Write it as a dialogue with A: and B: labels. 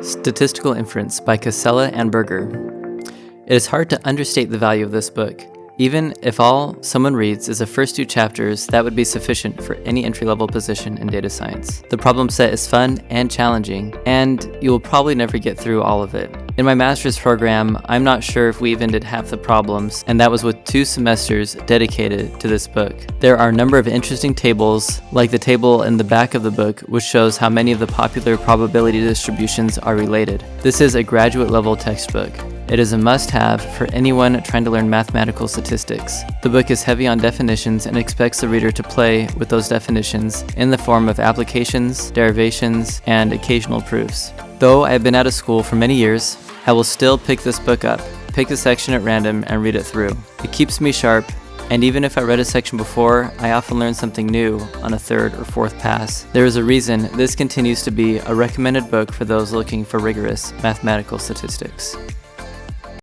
A: Statistical Inference by Casella and Berger. It is hard to understate the value of this book. Even if all someone reads is the first two chapters, that would be sufficient for any entry-level position in data science. The problem set is fun and challenging, and you will probably never get through all of it. In my master's program, I'm not sure if we even did half the problems, and that was with two semesters dedicated to this book. There are a number of interesting tables, like the table in the back of the book, which shows how many of the popular probability distributions are related. This is a graduate level textbook. It is a must-have for anyone trying to learn mathematical statistics. The book is heavy on definitions and expects the reader to play with those definitions in the form of applications, derivations, and occasional proofs. Though I have been out of school for many years, I will still pick this book up, pick a section at random, and read it through. It keeps me sharp, and even if I read a section before, I often learn something new on a third or fourth pass. There is a reason this continues to be a recommended book for those looking for rigorous mathematical statistics.